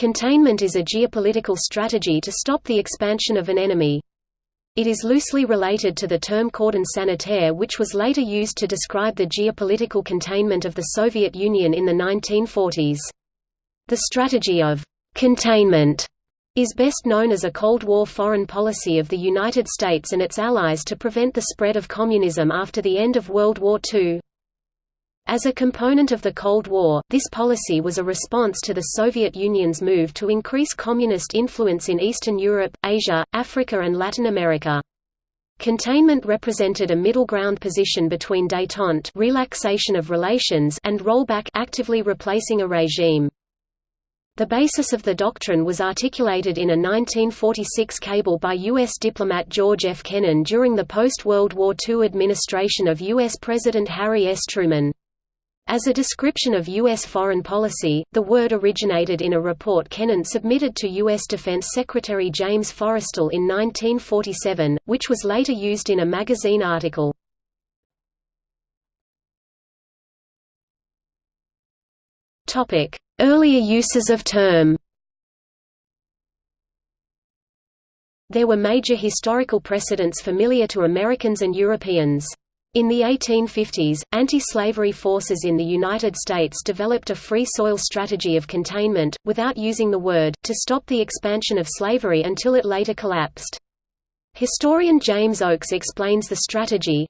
Containment is a geopolitical strategy to stop the expansion of an enemy. It is loosely related to the term cordon sanitaire which was later used to describe the geopolitical containment of the Soviet Union in the 1940s. The strategy of «containment» is best known as a Cold War foreign policy of the United States and its allies to prevent the spread of communism after the end of World War II. As a component of the Cold War, this policy was a response to the Soviet Union's move to increase communist influence in Eastern Europe, Asia, Africa and Latin America. Containment represented a middle ground position between détente relaxation of relations and rollback actively replacing a regime. The basis of the doctrine was articulated in a 1946 cable by U.S. diplomat George F. Kennan during the post-World War II administration of U.S. President Harry S. Truman. As a description of U.S. foreign policy, the word originated in a report Kennan submitted to U.S. Defense Secretary James Forrestal in 1947, which was later used in a magazine article. Earlier uses of term There were major historical precedents familiar to Americans and Europeans. In the 1850s, anti-slavery forces in the United States developed a free soil strategy of containment, without using the word, to stop the expansion of slavery until it later collapsed. Historian James Oakes explains the strategy,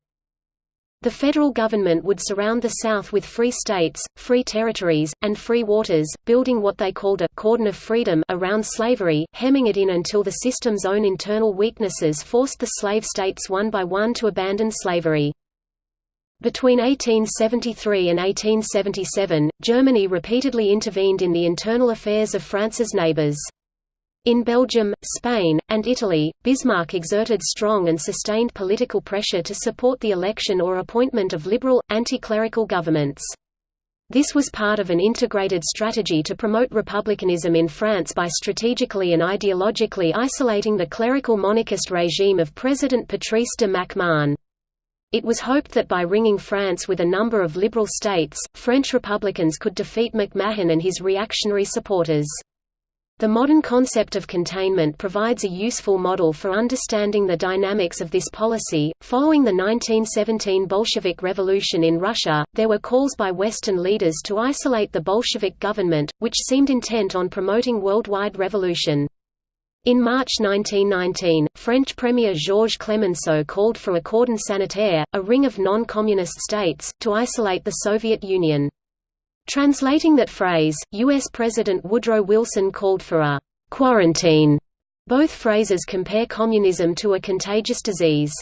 the federal government would surround the South with free states, free territories, and free waters, building what they called a «cordon of freedom» around slavery, hemming it in until the system's own internal weaknesses forced the slave states one by one to abandon slavery. Between 1873 and 1877, Germany repeatedly intervened in the internal affairs of France's neighbours. In Belgium, Spain, and Italy, Bismarck exerted strong and sustained political pressure to support the election or appointment of liberal, anti-clerical governments. This was part of an integrated strategy to promote republicanism in France by strategically and ideologically isolating the clerical monarchist regime of President Patrice de Mac-Mahon. It was hoped that by ringing France with a number of liberal states, French Republicans could defeat MacMahon and his reactionary supporters. The modern concept of containment provides a useful model for understanding the dynamics of this policy. Following the 1917 Bolshevik Revolution in Russia, there were calls by Western leaders to isolate the Bolshevik government, which seemed intent on promoting worldwide revolution. In March 1919, French Premier Georges Clemenceau called for a cordon sanitaire, a ring of non-communist states, to isolate the Soviet Union. Translating that phrase, U.S. President Woodrow Wilson called for a «quarantine». Both phrases compare communism to a contagious disease.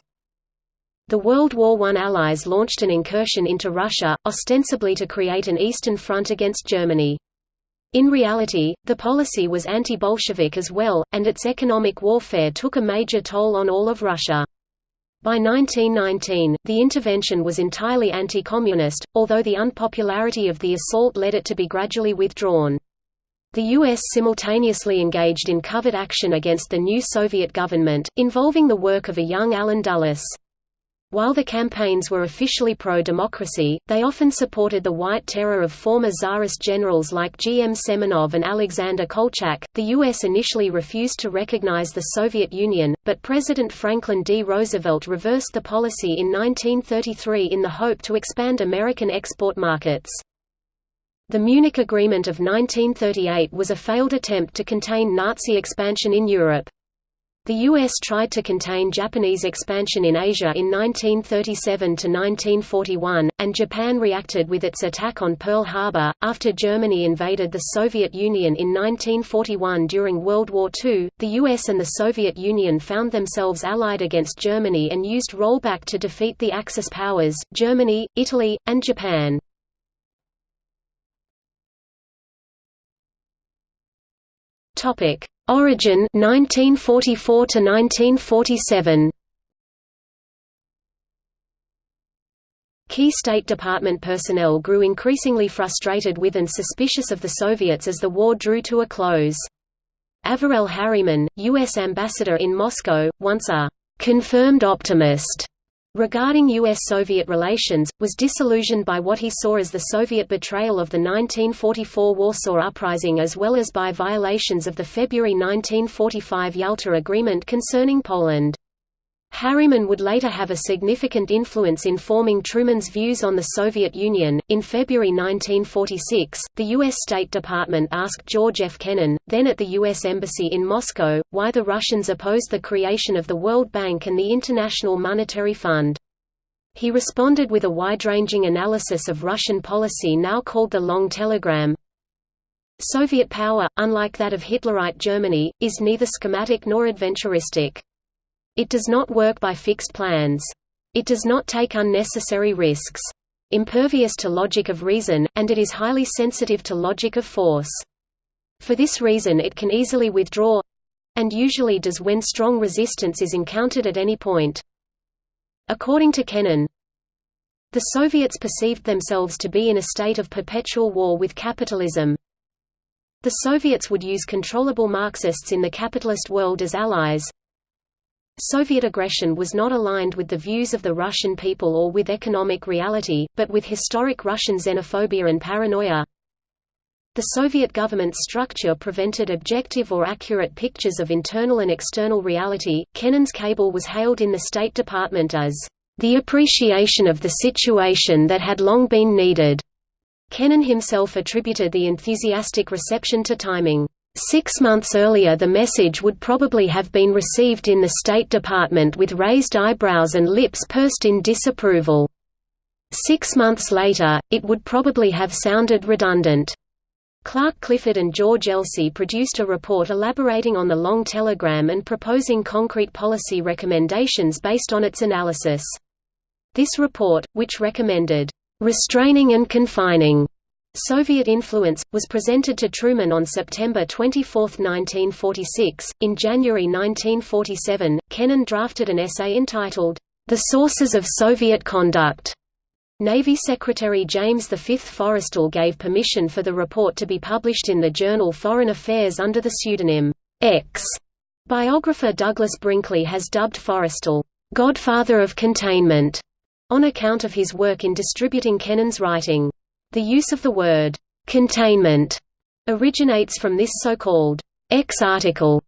The World War I Allies launched an incursion into Russia, ostensibly to create an Eastern Front against Germany. In reality, the policy was anti-Bolshevik as well, and its economic warfare took a major toll on all of Russia. By 1919, the intervention was entirely anti-communist, although the unpopularity of the assault led it to be gradually withdrawn. The U.S. simultaneously engaged in covert action against the new Soviet government, involving the work of a young Allen Dulles. While the campaigns were officially pro-democracy, they often supported the white terror of former Tsarist generals like G. M. Semenov and Alexander Kolchak. The U.S. initially refused to recognize the Soviet Union, but President Franklin D. Roosevelt reversed the policy in 1933 in the hope to expand American export markets. The Munich Agreement of 1938 was a failed attempt to contain Nazi expansion in Europe. The U.S. tried to contain Japanese expansion in Asia in 1937–1941, and Japan reacted with its attack on Pearl Harbor. After Germany invaded the Soviet Union in 1941 during World War II, the US and the Soviet Union found themselves allied against Germany and used rollback to defeat the Axis powers, Germany, Italy, and Japan. Topic Origin 1944 to 1947. Key State Department personnel grew increasingly frustrated with and suspicious of the Soviets as the war drew to a close. Averell Harriman, U.S. ambassador in Moscow, once a «confirmed optimist», regarding U.S.-Soviet relations, was disillusioned by what he saw as the Soviet betrayal of the 1944 Warsaw Uprising as well as by violations of the February 1945 Yalta Agreement concerning Poland. Harriman would later have a significant influence in forming Truman's views on the Soviet Union. In February 1946, the U.S. State Department asked George F. Kennan, then at the U.S. Embassy in Moscow, why the Russians opposed the creation of the World Bank and the International Monetary Fund. He responded with a wide-ranging analysis of Russian policy now called the Long Telegram. Soviet power, unlike that of Hitlerite Germany, is neither schematic nor adventuristic. It does not work by fixed plans. It does not take unnecessary risks. Impervious to logic of reason, and it is highly sensitive to logic of force. For this reason it can easily withdraw—and usually does when strong resistance is encountered at any point. According to Kennan, the Soviets perceived themselves to be in a state of perpetual war with capitalism. The Soviets would use controllable Marxists in the capitalist world as allies, Soviet aggression was not aligned with the views of the Russian people or with economic reality, but with historic Russian xenophobia and paranoia. The Soviet government's structure prevented objective or accurate pictures of internal and external reality. Kennan's cable was hailed in the State Department as the appreciation of the situation that had long been needed. Kennan himself attributed the enthusiastic reception to timing. Six months earlier the message would probably have been received in the State Department with raised eyebrows and lips pursed in disapproval. Six months later, it would probably have sounded redundant. Clark Clifford and George Elsey produced a report elaborating on the long telegram and proposing concrete policy recommendations based on its analysis. This report, which recommended, "...restraining and confining," Soviet influence, was presented to Truman on September 24, 1946. In January 1947, Kennan drafted an essay entitled, The Sources of Soviet Conduct. Navy Secretary James V. Forrestal gave permission for the report to be published in the journal Foreign Affairs under the pseudonym X. Biographer Douglas Brinkley has dubbed Forrestal, Godfather of Containment, on account of his work in distributing Kennan's writing. The use of the word containment originates from this so-called X article.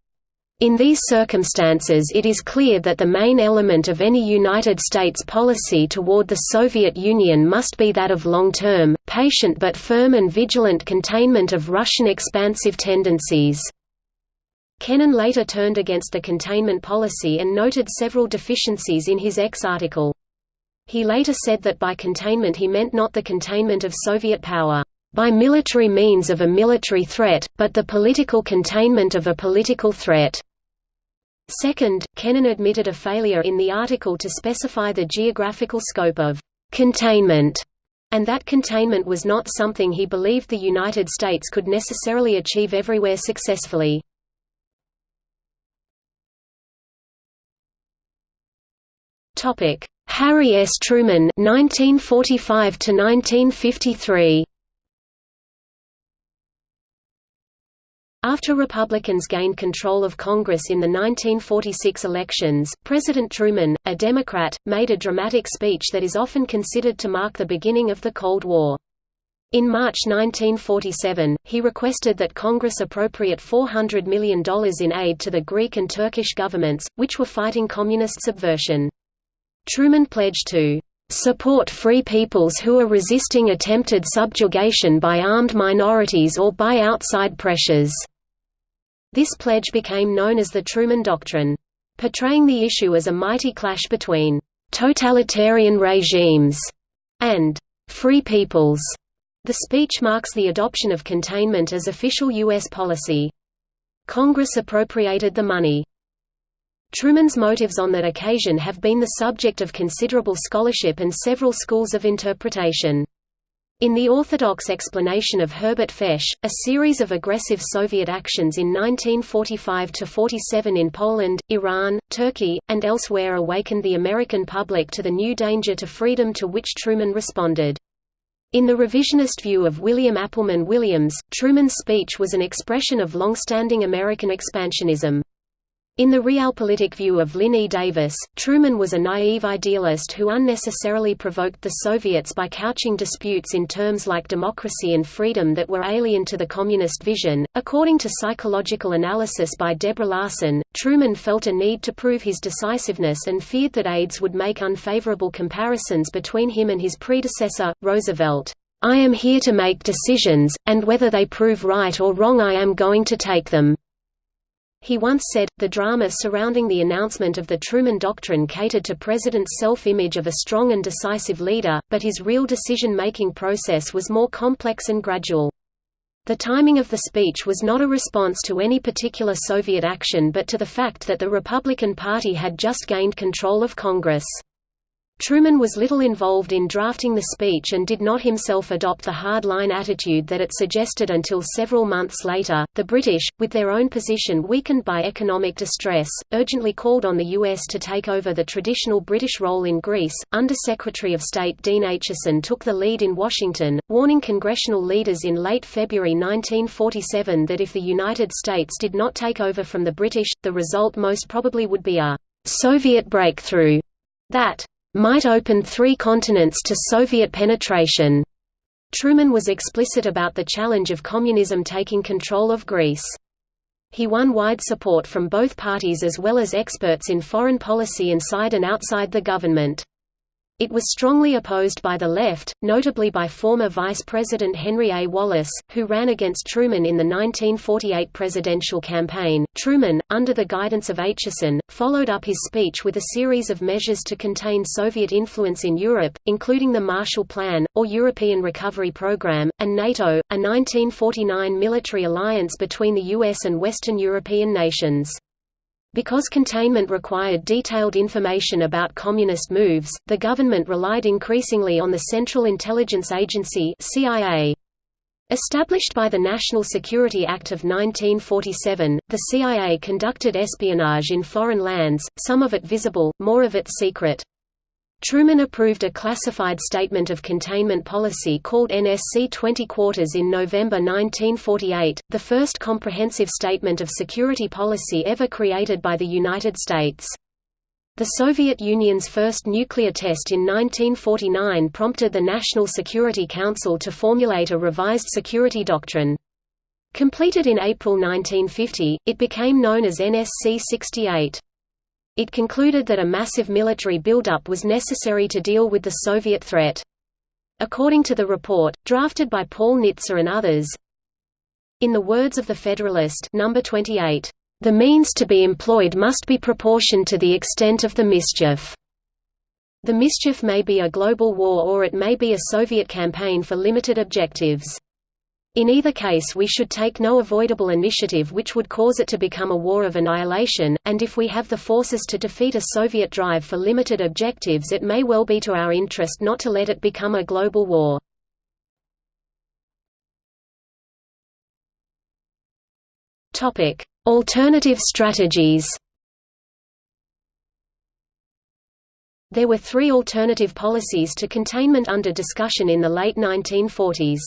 In these circumstances it is clear that the main element of any United States policy toward the Soviet Union must be that of long-term, patient but firm and vigilant containment of Russian expansive tendencies. Kennan later turned against the containment policy and noted several deficiencies in his X article. He later said that by containment he meant not the containment of Soviet power by military means of a military threat, but the political containment of a political threat. Second, Kennan admitted a failure in the article to specify the geographical scope of containment, and that containment was not something he believed the United States could necessarily achieve everywhere successfully. Harry S. Truman 1945 to 1953. After Republicans gained control of Congress in the 1946 elections, President Truman, a Democrat, made a dramatic speech that is often considered to mark the beginning of the Cold War. In March 1947, he requested that Congress appropriate $400 million in aid to the Greek and Turkish governments, which were fighting communist subversion. Truman pledged to support free peoples who are resisting attempted subjugation by armed minorities or by outside pressures." This pledge became known as the Truman Doctrine. Portraying the issue as a mighty clash between «totalitarian regimes» and «free peoples», the speech marks the adoption of containment as official U.S. policy. Congress appropriated the money. Truman's motives on that occasion have been the subject of considerable scholarship and several schools of interpretation. In the orthodox explanation of Herbert Feis, a series of aggressive Soviet actions in 1945–47 in Poland, Iran, Turkey, and elsewhere awakened the American public to the new danger to freedom to which Truman responded. In the revisionist view of William Appleman Williams, Truman's speech was an expression of long-standing American expansionism. In the realpolitik view of Lynn E. Davis, Truman was a naive idealist who unnecessarily provoked the Soviets by couching disputes in terms like democracy and freedom that were alien to the communist vision. According to psychological analysis by Deborah Larson, Truman felt a need to prove his decisiveness and feared that aides would make unfavorable comparisons between him and his predecessor, Roosevelt. I am here to make decisions, and whether they prove right or wrong I am going to take them. He once said, the drama surrounding the announcement of the Truman Doctrine catered to President's self-image of a strong and decisive leader, but his real decision-making process was more complex and gradual. The timing of the speech was not a response to any particular Soviet action but to the fact that the Republican Party had just gained control of Congress. Truman was little involved in drafting the speech and did not himself adopt the hard-line attitude that it suggested until several months later. The British, with their own position weakened by economic distress, urgently called on the U.S. to take over the traditional British role in Greece. Under Secretary of State Dean Acheson took the lead in Washington, warning congressional leaders in late February 1947 that if the United States did not take over from the British, the result most probably would be a Soviet breakthrough that might open three continents to Soviet penetration. Truman was explicit about the challenge of communism taking control of Greece. He won wide support from both parties as well as experts in foreign policy inside and outside the government. It was strongly opposed by the left, notably by former Vice President Henry A. Wallace, who ran against Truman in the 1948 presidential campaign. Truman, under the guidance of Acheson, followed up his speech with a series of measures to contain Soviet influence in Europe, including the Marshall Plan, or European Recovery Program, and NATO, a 1949 military alliance between the US and Western European nations. Because containment required detailed information about communist moves, the government relied increasingly on the Central Intelligence Agency CIA. Established by the National Security Act of 1947, the CIA conducted espionage in foreign lands, some of it visible, more of it secret. Truman approved a classified statement of containment policy called NSC 20 Quarters in November 1948, the first comprehensive statement of security policy ever created by the United States. The Soviet Union's first nuclear test in 1949 prompted the National Security Council to formulate a revised security doctrine. Completed in April 1950, it became known as NSC 68. It concluded that a massive military buildup was necessary to deal with the Soviet threat. According to the report, drafted by Paul Nitze and others, in the words of the Federalist number 28, "...the means to be employed must be proportioned to the extent of the mischief." The mischief may be a global war or it may be a Soviet campaign for limited objectives. In either case we should take no avoidable initiative which would cause it to become a war of annihilation, and if we have the forces to defeat a Soviet drive for limited objectives it may well be to our interest not to let it become a global war. Alternative strategies There were three alternative policies to containment under discussion in the late 1940s.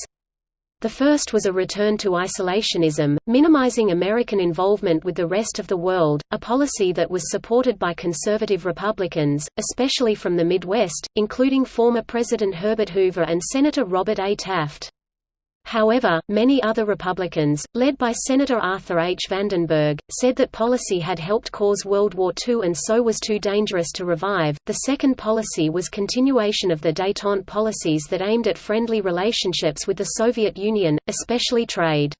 The first was a return to isolationism, minimizing American involvement with the rest of the world, a policy that was supported by conservative Republicans, especially from the Midwest, including former President Herbert Hoover and Senator Robert A. Taft. However, many other Republicans, led by Senator Arthur H. Vandenberg, said that policy had helped cause World War II and so was too dangerous to revive. The second policy was continuation of the détente policies that aimed at friendly relationships with the Soviet Union, especially trade.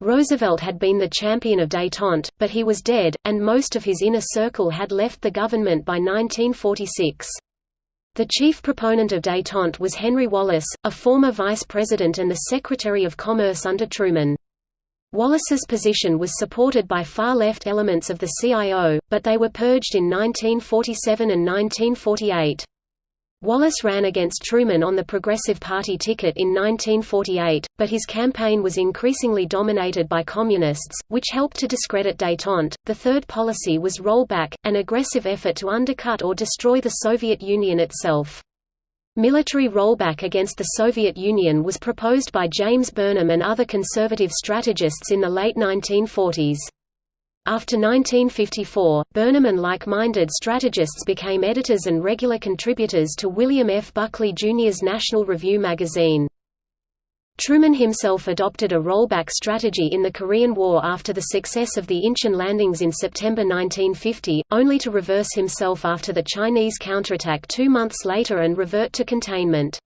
Roosevelt had been the champion of détente, but he was dead, and most of his inner circle had left the government by 1946. The chief proponent of détente was Henry Wallace, a former vice president and the Secretary of Commerce under Truman. Wallace's position was supported by far-left elements of the CIO, but they were purged in 1947 and 1948. Wallace ran against Truman on the Progressive Party ticket in 1948, but his campaign was increasingly dominated by Communists, which helped to discredit détente. The third policy was rollback, an aggressive effort to undercut or destroy the Soviet Union itself. Military rollback against the Soviet Union was proposed by James Burnham and other conservative strategists in the late 1940s. After 1954, Burnham and like-minded strategists became editors and regular contributors to William F. Buckley Jr.'s National Review magazine. Truman himself adopted a rollback strategy in the Korean War after the success of the Incheon landings in September 1950, only to reverse himself after the Chinese counterattack two months later and revert to containment.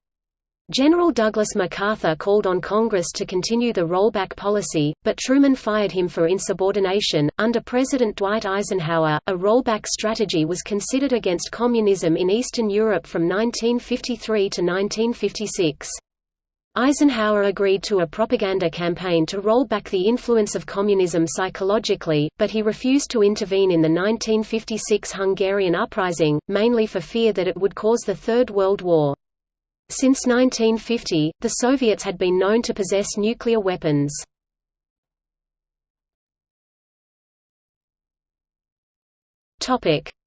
General Douglas MacArthur called on Congress to continue the rollback policy, but Truman fired him for insubordination. Under President Dwight Eisenhower, a rollback strategy was considered against communism in Eastern Europe from 1953 to 1956. Eisenhower agreed to a propaganda campaign to roll back the influence of communism psychologically, but he refused to intervene in the 1956 Hungarian uprising, mainly for fear that it would cause the Third World War. Since 1950, the Soviets had been known to possess nuclear weapons.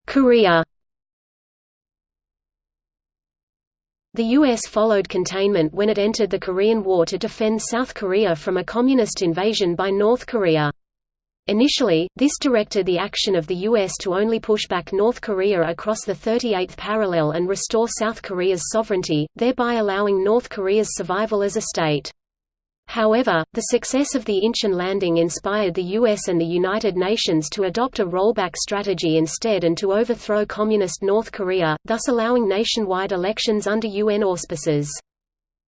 Korea The U.S. followed containment when it entered the Korean War to defend South Korea from a communist invasion by North Korea. Initially, this directed the action of the U.S. to only push back North Korea across the 38th parallel and restore South Korea's sovereignty, thereby allowing North Korea's survival as a state. However, the success of the Incheon landing inspired the US and the United Nations to adopt a rollback strategy instead and to overthrow Communist North Korea, thus allowing nationwide elections under UN auspices.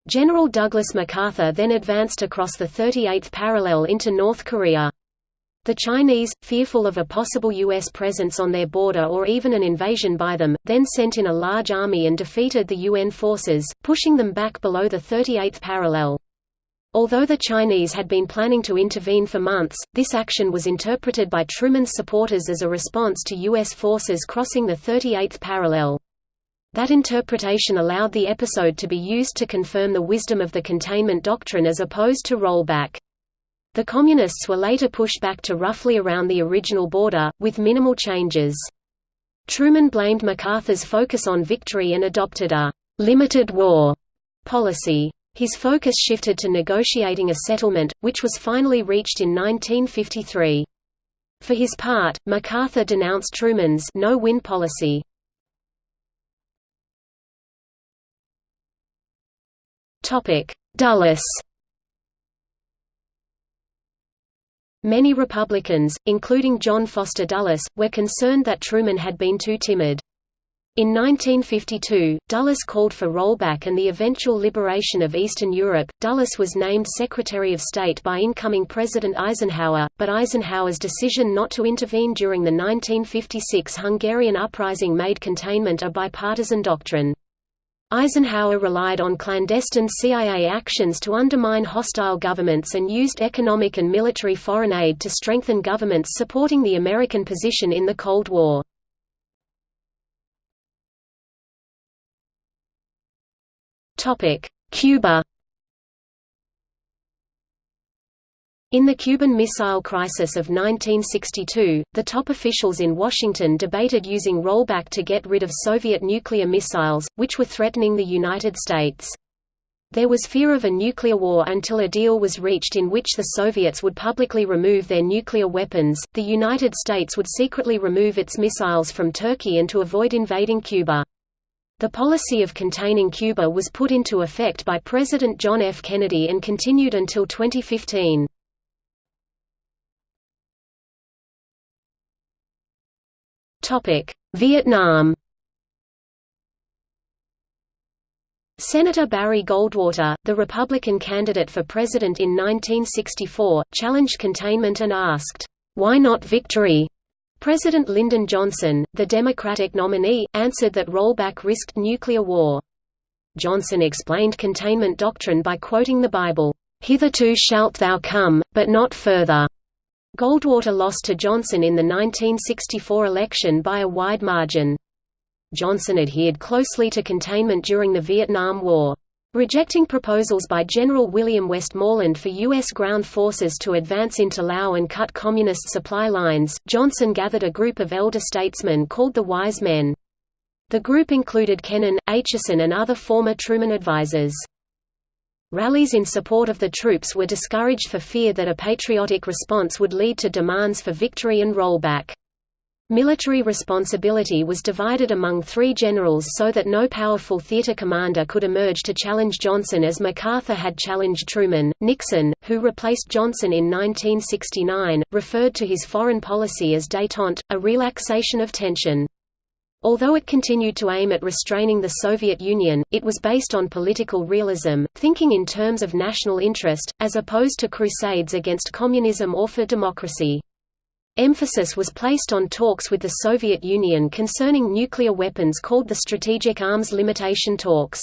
General Douglas MacArthur then advanced across the 38th parallel into North Korea. The Chinese, fearful of a possible U.S. presence on their border or even an invasion by them, then sent in a large army and defeated the UN forces, pushing them back below the 38th parallel. Although the Chinese had been planning to intervene for months, this action was interpreted by Truman's supporters as a response to U.S. forces crossing the 38th parallel. That interpretation allowed the episode to be used to confirm the wisdom of the containment doctrine as opposed to rollback. The Communists were later pushed back to roughly around the original border, with minimal changes. Truman blamed MacArthur's focus on victory and adopted a «limited war» policy. His focus shifted to negotiating a settlement, which was finally reached in 1953. For his part, MacArthur denounced Truman's no-win policy. Dulles Many Republicans, including John Foster Dulles, were concerned that Truman had been too timid. In 1952, Dulles called for rollback and the eventual liberation of Eastern Europe. Dulles was named Secretary of State by incoming President Eisenhower, but Eisenhower's decision not to intervene during the 1956 Hungarian uprising made containment a bipartisan doctrine. Eisenhower relied on clandestine CIA actions to undermine hostile governments and used economic and military foreign aid to strengthen governments supporting the American position in the Cold War. Cuba In the Cuban Missile Crisis of 1962, the top officials in Washington debated using rollback to get rid of Soviet nuclear missiles, which were threatening the United States. There was fear of a nuclear war until a deal was reached in which the Soviets would publicly remove their nuclear weapons, the United States would secretly remove its missiles from Turkey and to avoid invading Cuba. The policy of containing Cuba was put into effect by President John F. Kennedy and continued until 2015. Vietnam Senator Barry Goldwater, the Republican candidate for president in 1964, challenged containment and asked, "'Why not victory?' President Lyndon Johnson, the Democratic nominee, answered that rollback risked nuclear war. Johnson explained containment doctrine by quoting the Bible, "'Hitherto shalt thou come, but not further' Goldwater lost to Johnson in the 1964 election by a wide margin. Johnson adhered closely to containment during the Vietnam War. Rejecting proposals by General William Westmoreland for U.S. ground forces to advance into Laos and cut Communist supply lines, Johnson gathered a group of elder statesmen called the Wise Men. The group included Kennan, Acheson and other former Truman advisers. Rallies in support of the troops were discouraged for fear that a patriotic response would lead to demands for victory and rollback. Military responsibility was divided among three generals so that no powerful theater commander could emerge to challenge Johnson as MacArthur had challenged Truman. Nixon, who replaced Johnson in 1969, referred to his foreign policy as détente, a relaxation of tension. Although it continued to aim at restraining the Soviet Union, it was based on political realism, thinking in terms of national interest, as opposed to crusades against communism or for democracy. Emphasis was placed on talks with the Soviet Union concerning nuclear weapons called the Strategic Arms Limitation Talks.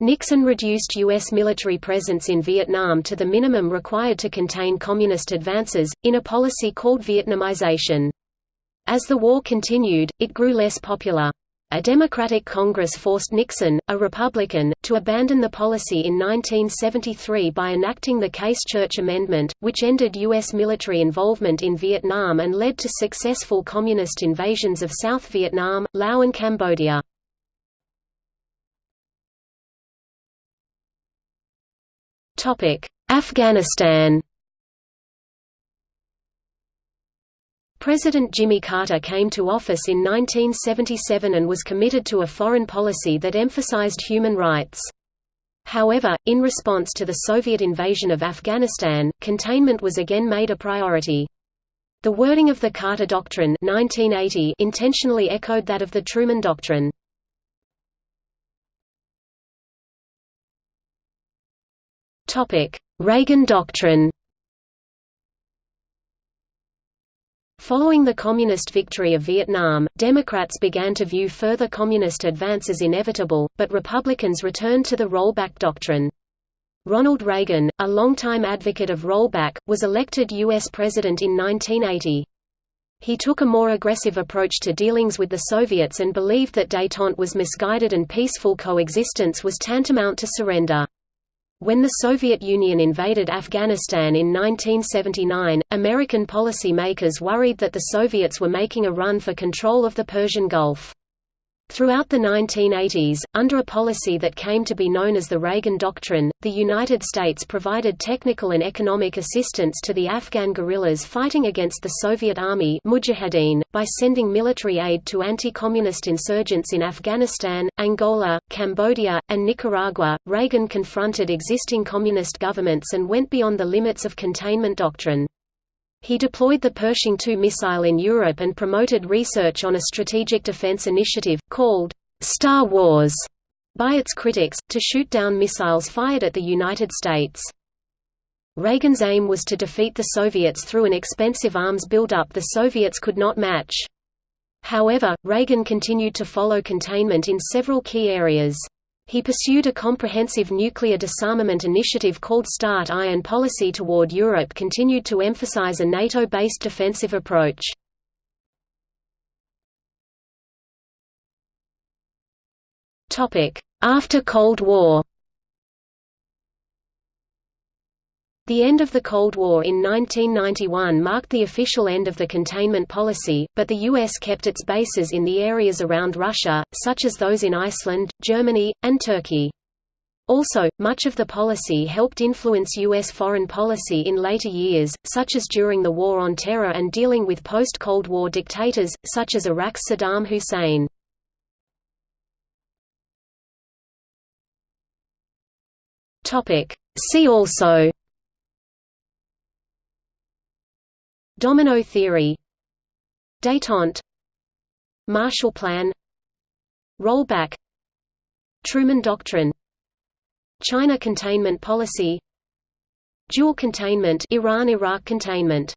Nixon reduced U.S. military presence in Vietnam to the minimum required to contain communist advances, in a policy called Vietnamization. As the war continued, it grew less popular. A Democratic Congress forced Nixon, a Republican, to abandon the policy in 1973 by enacting the Case-Church Amendment, which ended U.S. military involvement in Vietnam and led to successful communist invasions of South Vietnam, Laos and Cambodia. Afghanistan President Jimmy Carter came to office in 1977 and was committed to a foreign policy that emphasized human rights. However, in response to the Soviet invasion of Afghanistan, containment was again made a priority. The wording of the Carter Doctrine 1980 intentionally echoed that of the Truman Doctrine. Reagan Doctrine Following the Communist victory of Vietnam, Democrats began to view further Communist advances as inevitable, but Republicans returned to the rollback doctrine. Ronald Reagan, a longtime advocate of rollback, was elected U.S. President in 1980. He took a more aggressive approach to dealings with the Soviets and believed that détente was misguided and peaceful coexistence was tantamount to surrender. When the Soviet Union invaded Afghanistan in 1979, American policy-makers worried that the Soviets were making a run for control of the Persian Gulf. Throughout the 1980s, under a policy that came to be known as the Reagan Doctrine, the United States provided technical and economic assistance to the Afghan guerrillas fighting against the Soviet Army Mujahideen, by sending military aid to anti-communist insurgents in Afghanistan, Angola, Cambodia, and Nicaragua. Reagan confronted existing communist governments and went beyond the limits of containment doctrine. He deployed the Pershing II missile in Europe and promoted research on a strategic defense initiative, called Star Wars, by its critics, to shoot down missiles fired at the United States. Reagan's aim was to defeat the Soviets through an expensive arms buildup the Soviets could not match. However, Reagan continued to follow containment in several key areas. He pursued a comprehensive nuclear disarmament initiative called START I and policy toward Europe continued to emphasize a NATO-based defensive approach. After Cold War The end of the Cold War in 1991 marked the official end of the containment policy, but the U.S. kept its bases in the areas around Russia, such as those in Iceland, Germany, and Turkey. Also, much of the policy helped influence U.S. foreign policy in later years, such as during the War on Terror and dealing with post-Cold War dictators, such as Iraq's Saddam Hussein. See also Domino theory Détente Marshall Plan Rollback Truman Doctrine China Containment Policy Dual Containment Iran-Iraq Containment